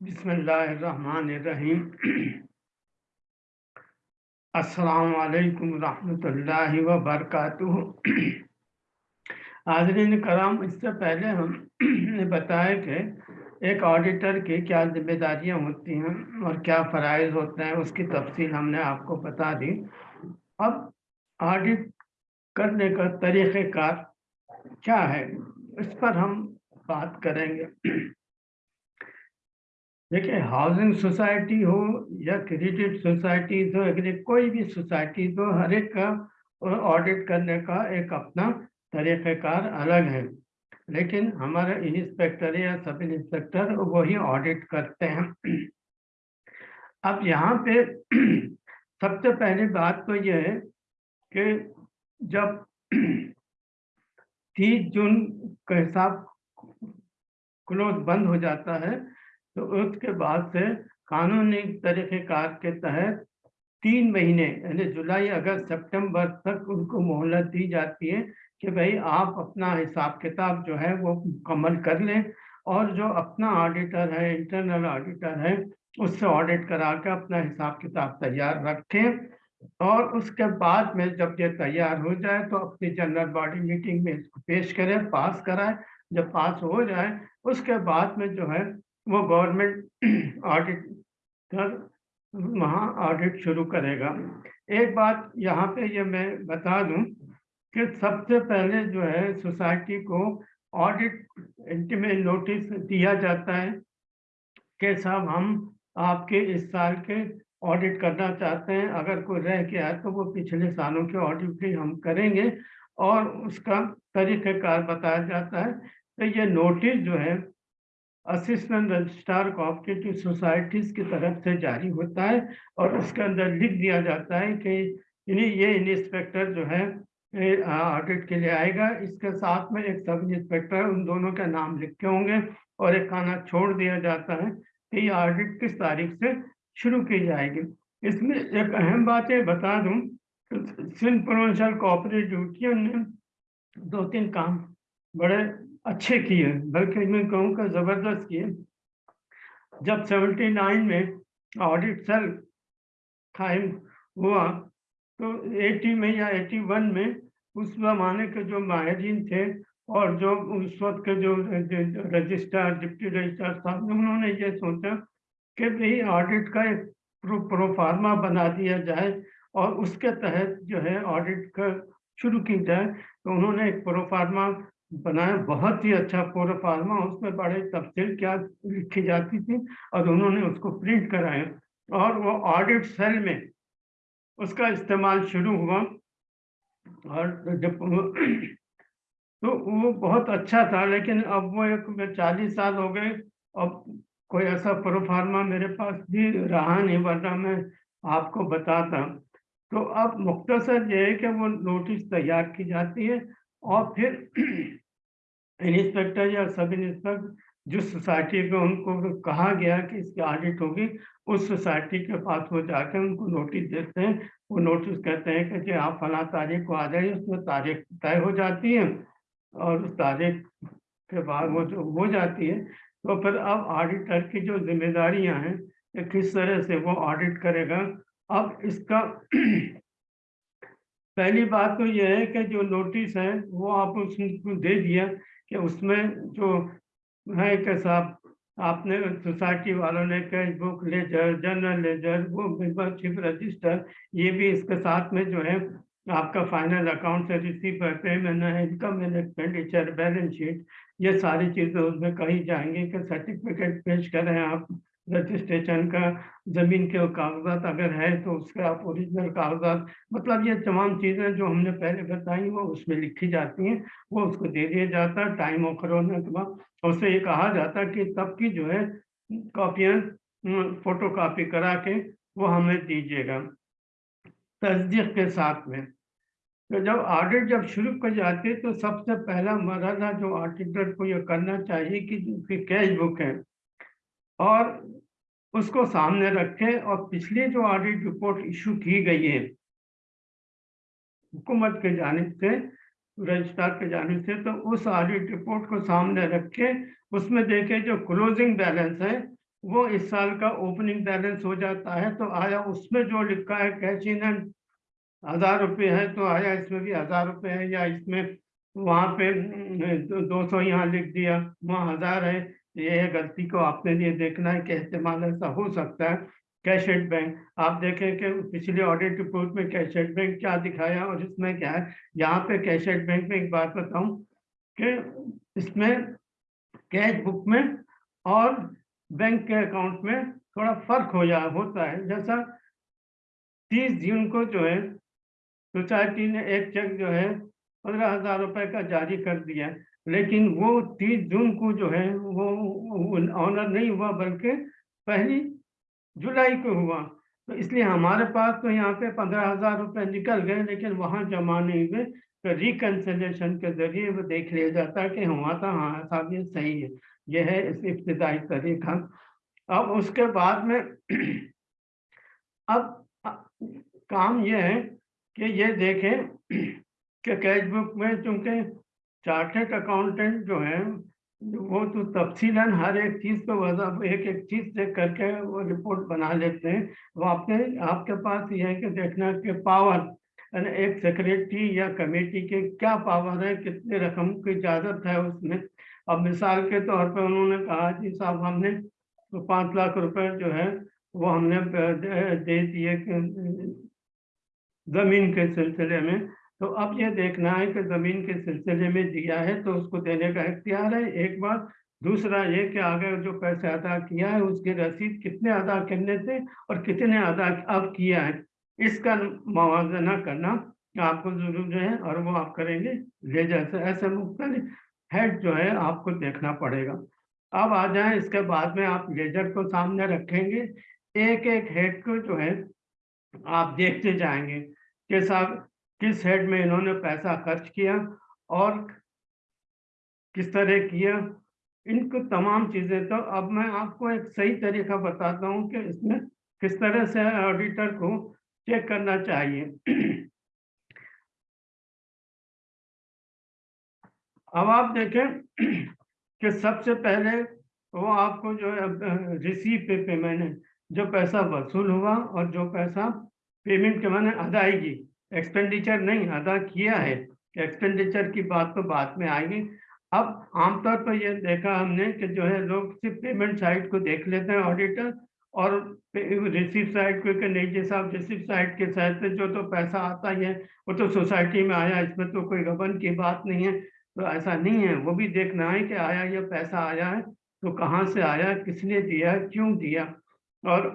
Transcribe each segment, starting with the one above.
बिस्मिल्लाहिर्रहमानिर्रहीम। अस्सलाम वालेकुम रहमतुल्लाहि व बरकातुहू हाजरीन कराम, इससे पहले हमने बताया कि एक ऑडिटर की क्या जिम्मेदारियाँ होती हैं और क्या फ़राइज़ होते हैं, उसकी तफसील हमने आपको बता दी। अब ऑडिट करने का तरीक़ेकार क्या है, इस पर हम बात करेंगे। देखिए हाउसिंग सोसाइटी हो या क्रेडिट सोसाइटीज हो कोई भी सोसाइटी हो हर एक का ऑडिट करने का एक अपना तरीक़ेकार अलग है। लेकिन हमारे इंस्पेक्टर या सब इंस्पेक्टर वही ऑडिट करते हैं। अब यहाँ पे सबसे पहली बात तो यह है कि जब तीस जून का हिसाब क्लोज बंद हो जाता है तो उसके बाद से कानूनी तरीक़ेकार के तहत तीन महीने, यानी जुलाई, अगस्त, सितंबर तक उनको मोहलत दी जाती है कि भाई आप अपना हिसाब किताब जो है वो मुकम्मल कर लें और जो अपना ऑडिटर है, इंटरनल ऑडिटर है, उससे ऑडिट करा के अपना हिसाब किताब तैयार रखें और उसके बाद में जब ये तैयार हो जाए तो अपनी जनरल बॉडी मीटिंग में इसको पेश करें, पास कराएँ। जब पास हो जाए, उसके बाद में जो है वो गवर्नमेंट ऑडिट कर, वहाँ ऑडिट शुरू करेगा। एक बात यहाँ पे ये मैं बता दूँ कि सबसे पहले जो है सोसाइटी को ऑडिट इंटीमेट नोटिस दिया जाता है कि साहब हम आपके इस साल के ऑडिट करना चाहते हैं। अगर कोई रह गया तो वो पिछले सालों के ऑडिट भी हम करेंगे और उसका तरीक़ेकार बताया जाता है। तो ये नोटिस जो है असिस्टेंट रजिस्ट्रार कोऑपरेटिव सोसाइटीज की तरफ़ से जारी होता है और उसके अंदर लिख दिया जाता है कि इन्हीं, ये इंस्पेक्टर जो है ऑडिट के लिए आएगा। इसके साथ में एक सब इंस्पेक्टर, उन दोनों के नाम लिखे होंगे और एक खाना छोड़ दिया जाता है कि ये ऑडिट किस तारीख से शुरू की जाएगी। इसमें एक अहम बात ये बता दूँ सिंध प्रोविंशियल कोऑपरेटिव यूनियन ने दो तीन काम बड़े अच्छे किए बल्कि मैं कहूँ का ज़बरदस्त किए जब 79 में ऑडिट सेल कायम हुआ तो 80 में या 81 में उस जमाने के जो माहरीन थे और जो उस वक्त के जो रजिस्ट्रार, डिप्टी रजिस्ट्रार साहब उन्होंने ये सोचा कि भाई ऑडिट का एक प्रो, प्रोफार्मा बना दिया जाए और उसके तहत जो है ऑडिट का शुरू की जाए। तो उन्होंने एक प्रोफार्मा बनाया। बहुत ही अच्छा पूरा फार्मा उसमें बड़े तफसील क्या लिखी जाती थी और उन्होंने उसको प्रिंट कराया और वो ऑडिट सेल में उसका इस्तेमाल शुरू हुआ। और जब तो वो बहुत अच्छा था, लेकिन अब वो एक चालीस साल हो गए। अब कोई ऐसा प्रोफार्मा मेरे पास भी रहा नहीं, वरना मैं आपको बताता। तो अब मुख्तसर ये है कि वो नोटिस तैयार की जाती है। और फिर इंस्पेक्टर या सब इंस्पेक्टर जिस सोसाइटी को उनको कहा गया कि इसकी ऑडिट होगी, उस सोसाइटी के पास वो जाकर उनको नोटिस देते हैं। वो नोटिस कहते हैं कि जी आप फला तारीख को आ जाइए, उसमें तारीख तय हो जाती है और उस तारीख के बाद वो जो हो जाती है। तो फिर अब ऑडिटर की जो जिम्मेदारियाँ हैं किस तरह से वो ऑडिट करेगा, अब इसका पहली बात तो यह है कि जो नोटिस है, वो आप उसको दे दिया कि उसमें जो है कि साहब, आपने सोसाइटी वालों ने cash book ledger general ledger वो मेंबरशिप रजिस्टर ये भी इसके साथ में जो है आपका फाइनल अकाउंट से रिसीव है पेमेंट है income and expenditure balance sheet ये सारी चीज़ें उसमें कही जाएँगी कि सर्टिफिकेट पेश करें आप। रजिस्ट्रेशन का ज़मीन के कागजात अगर है तो उसके आप ओरिजिनल कागजात मतलब ये तमाम चीज़ें जो हमने पहले बताई वो उसमें लिखी जाती हैं, वो उसको दे दिया जाता है टाइम ऑफ़र होने के बाद। उससे ये कहा जाता है कि तब की जो है कॉपियाँ फ़ोटो कापी करा के वो हमें दीजिएगा। तस्दीक के साथ में तो जब ऑडिट जब शुरू कर जाती तो सबसे पहला मरहला जो ऑडिटर को ये करना चाहिए कि कैश बुक है। और उसको सामने रखें और पिछली जो ऑडिट रिपोर्ट इशू की गई है, हुकूमत के जानब से, रजिस्ट्रार के जानब से तो उस ऑडिट रिपोर्ट को सामने रखे, उसमें देखे जो क्लोजिंग बैलेंस है, वो इस साल का ओपनिंग बैलेंस हो जाता है तो आया उसमें जो लिखा है कैश इन एंड हज़ार रुपये है तो आया इसमें भी हज़ार रुपये है, या इसमें वहाँ पे दो सौ यहाँ लिख दिया, वहाँ हज़ार है ये है, गलती को आपने ये देखना है कि इस्तेमाल ऐसा हो सकता है। कैशेड बैंक, आप देखें कि पिछले ऑडिट रिपोर्ट में कैशेड बैंक क्या दिखाया और इसमें क्या है। यहाँ पे कैशेड बैंक में एक बात बताऊँ कि इसमें कैश बुक में और बैंक के अकाउंट में थोड़ा फ़र्क हो जा होता है। जैसा तीस जून को जो है सोसाइटी ने एक चेक जो है, पंद्रह हज़ार रुपए का जारी कर दिया। लेकिन वो तीस जून को जो है, वो ऑनर नहीं हुआ, बल्कि पहली जुलाई को हुआ। तो इसलिए हमारे पास तो यहाँ पे पंद्रह हज़ार रुपये निकल गए, लेकिन वहाँ जमा नहीं हुए तो रिकन्सिलेशन के ज़रिए वो देख लिया जाता है कि हुआ था हाँ ये सही है। यह है इस इब्तदाई तरीका। अब उसके बाद में अब काम यह है कि ये देखें कि कैश बुक में चूँकि चार्टेड अकाउंटेंट जो है, वो तो तफसीलन हर एक चीज़ को वजह एक एक चीज़ से करके वो रिपोर्ट बना लेते हैं। वो आपने आपके पास ये है कि देखना कि पावर एक सेक्रेटरी या कमेटी के क्या पावर है, कितने रकम की इजाज़त है उसमें। अब मिसाल के तौर पर उन्होंने कहा, जी साहब, हमने तो पाँच लाख रुपए जो है, वो हमने दे दिए ज़मीन के सिलसिले में। तो अब ये देखना है कि ज़मीन के सिलसिले में दिया है तो उसको देने का इख्तियार है। एक बात, दूसरा ये कि आगे जो पैसे अदा किया है, उसकी रसीद कितने अदा करने थे और कितने अदा अब किया है, इसका मुवजना करना आपको ज़रूर जो है और वो आप करेंगे। ले जैसे ऐसे मुख्तलिफ़ हेड जो है आपको देखना पड़ेगा। अब आ जाए, इसके बाद में आप लेजर को सामने रखेंगे। एक एक हेड को जो है आप देखते जाएँगे कि साहब किस हेड में इन्होंने पैसा खर्च किया और किस तरह किया? इनको तमाम चीज़ें तो अब मैं आपको एक सही तरीका बताता हूँ कि इसमें किस तरह से ऑडिटर को चेक करना चाहिए। अब आप देखें कि सबसे पहले वो आपको जो है रिसीव पे पेमेंट है, जो पैसा वसूल हुआ और जो पैसा पेमेंट के मैंने अदायगी। एक्सपेंडिचर नहीं, अदा किया है। एक्सपेंडिचर की बात तो बाद में आएगी। अब आमतौर पर यह देखा हमने कि जो है लोग सिर्फ़ पेमेंट साइड को देख लेते हैं ऑडिटर और रिसीव साइड को कि नहीं, जैसा रिसीव साइड के साइड से जो तो पैसा आता ही है, वो तो सोसाइटी में आया, इसमें तो कोई गबन की बात नहीं है। तो ऐसा नहीं है, वो भी देखना है कि आया ये पैसा आया है तो कहाँ से आया, किसने दिया, क्यों दिया? और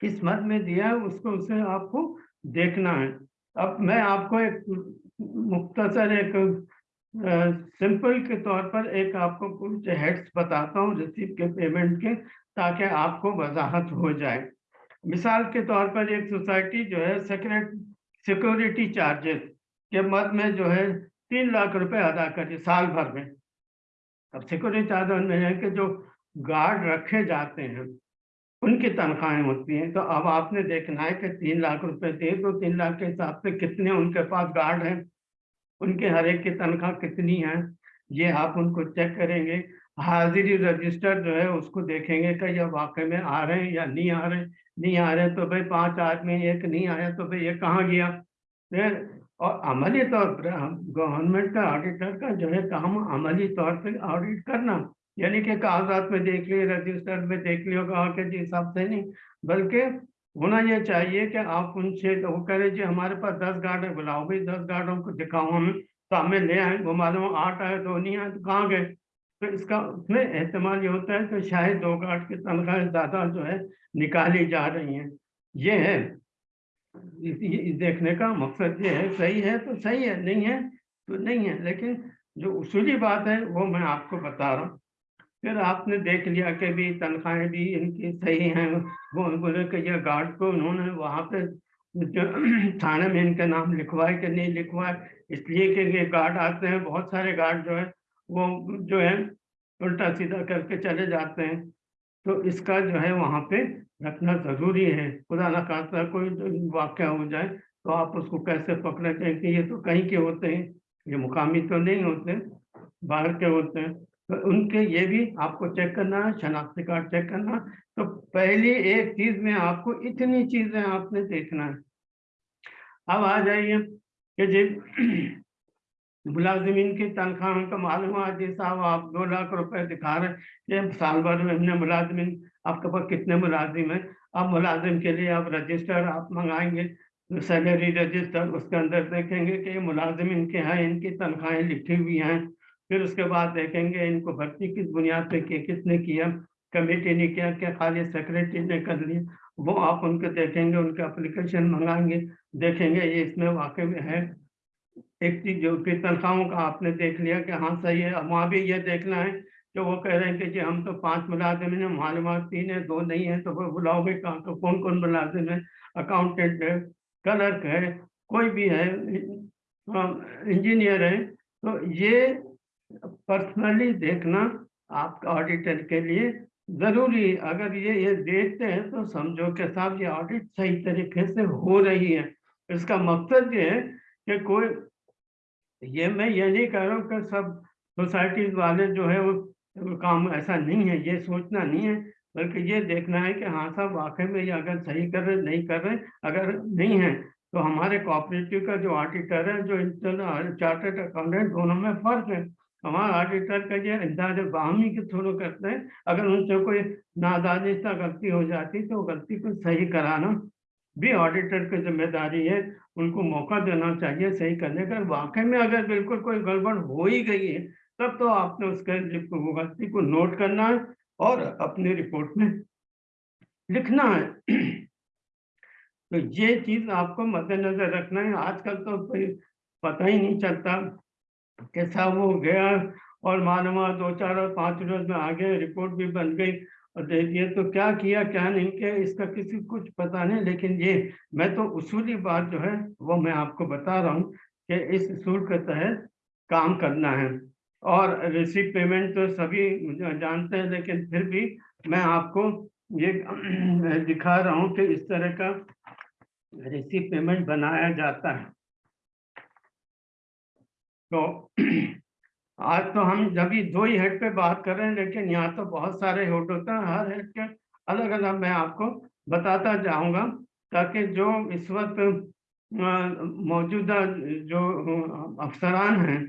किस मद में दिया है, उसको उसे आपको देखना है। अब मैं आपको एक मुख्तसर एक सिंपल के तौर पर एक आपको कुछ हेड्स बताता हूँ रिसीव के पेमेंट के, ताकि आपको वजाहत हो जाए। मिसाल के तौर पर एक सोसाइटी जो है सेक्रेट सिक्योरिटी चार्जेस के मद में जो है तीन लाख रुपए अदा करे साल भर में। अब सिक्योरिटी चार्जर में है कि जो गार्ड रखे जाते हैं। उनकी तनख्वाहें होती हैं। तो अब आपने देखना है कि तीन लाख रुपए दे तो तीन लाख के हिसाब से कितने उनके पास गार्ड हैं? उनके हर एक की तनख्वाह कितनी है? ये आप उनको चेक करेंगे। हाजिरी रजिस्टर जो है, उसको देखेंगे कि यह वाकई में आ रहे हैं या नहीं आ रहे नहीं आ रहे तो भाई पाँच आदमी, एक नहीं आया तो भाई ये कहाँ गया? और अमली तौर पर गवर्नमेंट का ऑडिटर का जो है काम अमली तौर पर ऑडिट करना। यानी कि कागजात में देख लिए रजिस्टर में देख लियो, कहा के जी हिसाब से नहीं, बल्कि होना यह चाहिए कि आप उनसे वो कह जी, हमारे पास दस गार्ड बुलाओ भाई, दस गार्डों को दिखाओ हमें तो हमें ले आए वो मालूम आठ आए, दो नहीं आए तो कहाँ गए? तो इसका उसमें एहतमाल ये होता है कि शायद दो गार्ड की तनख्वाह ज़्यादा जो है निकाली जा रही हैं। ये है देखने का मकसद ये है, सही है तो सही है, नहीं है तो नहीं है, लेकिन जो उसूली बात है, वो मैं आपको बता रहा हूँ। फिर आपने देख लिया कि भी तनख्वाहें भी इनकी सही हैं। वो बोले कि ये गार्ड को उन्होंने वहाँ पे थाने में इनका नाम लिखवाए कि नहीं लिखवाए इसलिए कि ये गार्ड आते हैं, बहुत सारे गार्ड जो है, वो जो है, उल्टा सीधा करके चले जाते हैं। तो इसका जो है वहाँ पे रखना ज़रूरी है। खुदा ना खासा कोई वाक्य हो जाए तो आप उसको कैसे पकड़े कि ये तो कहीं के होते हैं, ये मुकामी तो नहीं होते, बाहर के होते हैं। तो उनके ये भी आपको चेक करना है, शनाख्ती कार्ड चेक करना तो पहली एक चीज़ में आपको इतनी चीज़ें आपने देखना है। अब आ जाइए कि जी, मुलाजिमीन की तनख्वाह का मालूम है, जी साहब आप दो लाख रुपए दिखा रहे हैं। साल भर में हमने मुलाजमिन, आपके पास कितने मुलाजिम हैं? अब मुलाजिम के लिए आप रजिस्टर आप मंगाएँगे सैलरी रजिस्टर उसके अंदर देखेंगे कि ये मुलाजिम इनके हैं, इनकी तनख्वाहें लिखी हुई हैं। फिर उसके बाद देखेंगे इनको भर्ती किस बुनियाद पे किए किसने किया, कमेटी ने किया, क्या खाली सेक्रेटरी ने कर लिया, वो आप उनको देखेंगे, उनके अप्लीकेशन मंगाएँगे, देखेंगे ये इसमें वाकई में है। एक चीज़ जो कि तनख्वाहों का आपने देख लिया कि हाँ सही है वहाँ भी ये देखना है कि वो कह रहे हैं कि जी हम तो पाँच मुलाजिम हैं, मालूम तीन है, दो नहीं है तो वो बुलाओगे कहाँ तो कौन कौन मुलाजिम है? अकाउंटेंट है क्लर्क है, कोई भी है इंजीनियर है तो ये पर्सनली देखना आपका ऑडिटर के लिए ज़रूरी अगर ये ये देखते हैं तो समझो कि साहब ये ऑडिट सही तरीके से हो रही है। इसका मकसद ये है कि कोई ये मैं ये नहीं कह रहा हूँ कि सब सोसाइटीज वाले जो है वो, वो काम ऐसा नहीं है ये सोचना नहीं है बल्कि ये देखना है कि हाँ साहब वाकई में ये अगर सही कर रहे नहीं कर रहे अगर नहीं है तो हमारे कोऑपरेटिव का जो ऑडिटर है जो इंटरनल चार्टर्ड अकाउंटेंट दोनों में फ़र्क है। हमारा ऑडिटर का ये अंदाज बाहमी के थ्रू करते हैं, अगर उनसे कोई नादानिस्ता गलती हो जाती तो गलती को सही कराना भी ऑडिटर की ज़िम्मेदारी है। उनको मौका देना चाहिए सही करने का। वाकई में अगर बिल्कुल कोई गड़बड़ हो ही गई है, तब तो आपने उसके वो गलती को नोट करना है और अपनी रिपोर्ट में लिखना है। तो ये चीज़ आपको मद्देनजर रखना है। आजकल तो पता ही नहीं चलता कैसा वो गया और मालूम दो चार और पाँच रोज में आगे रिपोर्ट भी बन गई। और दे दिए तो क्या किया, क्या नहीं किया, इसका किसी कुछ पता नहीं, लेकिन ये, मैं तो उसूली बात जो है, वो मैं आपको बता रहा हूँ कि इस उसूल के तहत काम करना है। और रिसीव पेमेंट तो सभी जानते हैं, लेकिन फिर भी मैं आपको ये दिखा रहा हूँ कि इस तरह का रिसीव पेमेंट बनाया जाता है। तो आज तो हम जब भी दो ही हेड पे बात कर रहे हैं, लेकिन यहाँ तो बहुत सारे हेड होते हैं। हर हेड के अलग अलग मैं आपको बताता जाऊँगा, ताकि जो इस वक्त मौजूदा जो अफसरान हैं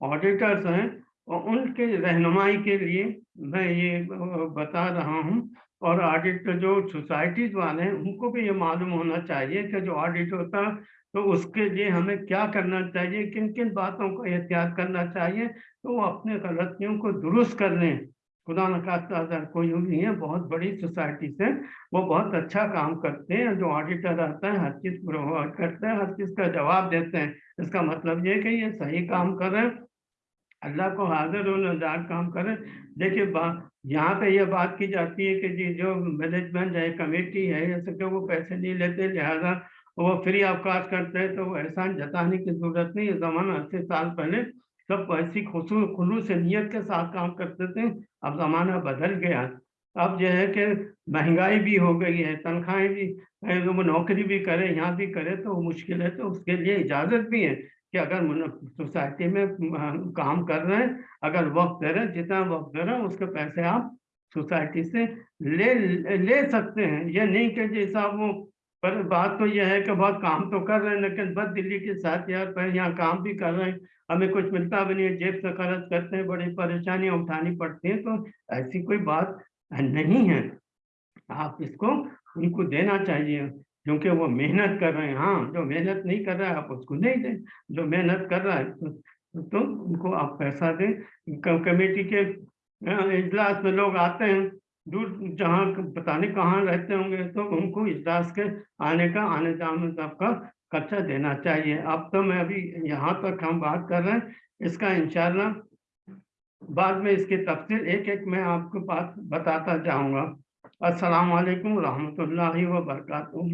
ऑडिटर्स हैं, उनके रहनुमाई के लिए मैं ये बता रहा हूँ। और ऑडिट जो सोसाइटीज वाले हैं, उनको भी ये मालूम होना चाहिए कि जो ऑडिट होता है तो उसके लिए हमें क्या करना चाहिए किन किन बातों को एहतियात करना चाहिए तो वो अपने गलतियों को दुरुस्त कर लें। खुदा नखास्ता कोई नहीं है, बहुत बड़ी सोसाइटी से वो बहुत अच्छा काम करते हैं, जो ऑडिटर आता है, हर चीज़ करते हैं, हर चीज़ का जवाब देते हैं। इसका मतलब ये कि ये सही काम कर रहे हैं अल्लाह को हाजिर नजार काम करें। देखिए यहाँ पे यह बात की जाती है कि जी, जो मैनेजमेंट है, कमेटी है, या सब वो पैसे नहीं लेते, लिहाजा वो फ्री अवकाश करते हैं तो वो एहसान जताने की ज़रूरत नहीं जमाना अस्सी साल पहले सब ऐसी खुशू, खुलू से नीयत के साथ काम करते थे, अब जमाना बदल गया। अब जो है कि महँगाई भी हो गई है, तनख्वाहें भी वो नौकरी भी करे, यहाँ भी करे तो मुश्किल है तो उसके लिए इजाज़त भी है। कि अगर सोसाइटी में काम कर रहे हैं, अगर वक्त दे रहे हैं, जितना वक्त दे रहे हैं, उसके पैसे आप सोसाइटी से ले ले सकते हैं। यह नहीं कि जैसा वो, पर बात तो यह है कि बहुत काम तो कर रहे हैं, लेकिन बस दिल्ली के साथ यार, पर यहाँ काम भी कर रहे हैं। हमें कुछ मिलता भी नहीं है, जेब से खर्च करते हैं, बड़ी परेशानियाँ उठानी पड़ती हैं तो ऐसी कोई बात नहीं है। आप इसको उनको देना चाहिए। क्योंकि वो मेहनत कर रहे हैं। हाँ जो मेहनत नहीं कर रहा है आप उसको नहीं दें। जो मेहनत कर रहा है तो, तो उनको आप पैसा दें। कमेटी के इजलास में लोग आते हैं दूर जहाँ पता नहीं कहाँ रहते होंगे तो उनको इजलास के आने का आने जाने का खर्चा देना चाहिए। अब तो मैं अभी यहाँ तक हम बात कर रहे हैं। इसका इंशाल्लाह बाद में इसकी तफसील एक एक मैं आपको बात बताता जाऊँगा। अस्सलाम वालेकुम रहमतुल्लाहि व बरकातुहू